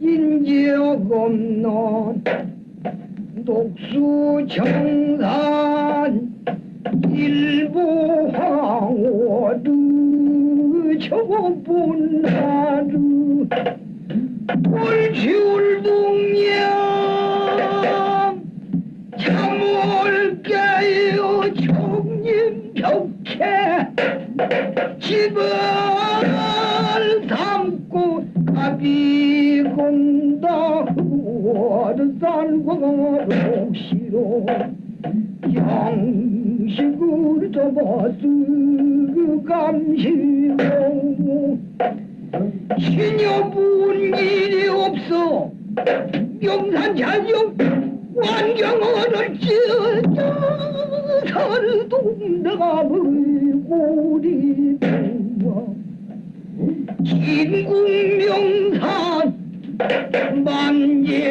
인적 없는 독수청산 일부 황호루 저본 하루 올지울 동양 참올게요 총님 벽해 집을 월산과 록시로 양식으로 잡아서 그 감시로 신여분 일이 없어 영산 자영 완경어를 찢어 살동남의 고리 동화. 진국 명산 만양궁과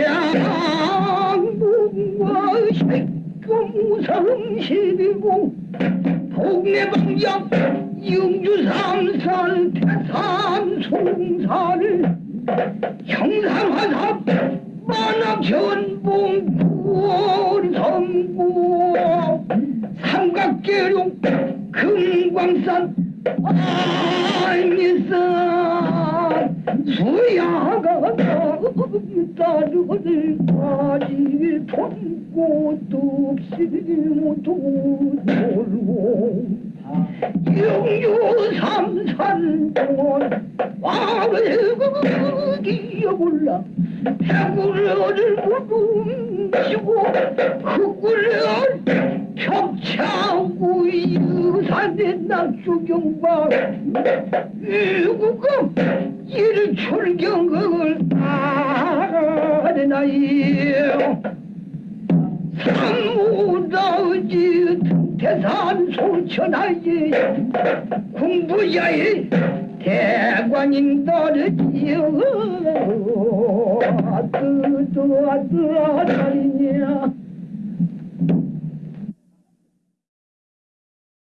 색금성시비고 동네방장 영주 삼산 태산 송사를 형상화삽 만학전봉 구월성구 삼각계룡 금광산 안니산 수야가 따르를 가지 통꽃도 없이 모두 놀고 영유 삼산 동원 왕을 기어올라 해구를 무rum치고 흙구를 격차고 유산의 낙주경과 유구금 이를 출경을 하나요 삼무다지 태산 소천하지 공부야의 대관인 떨어지요 뜨떠 뜨떠리냐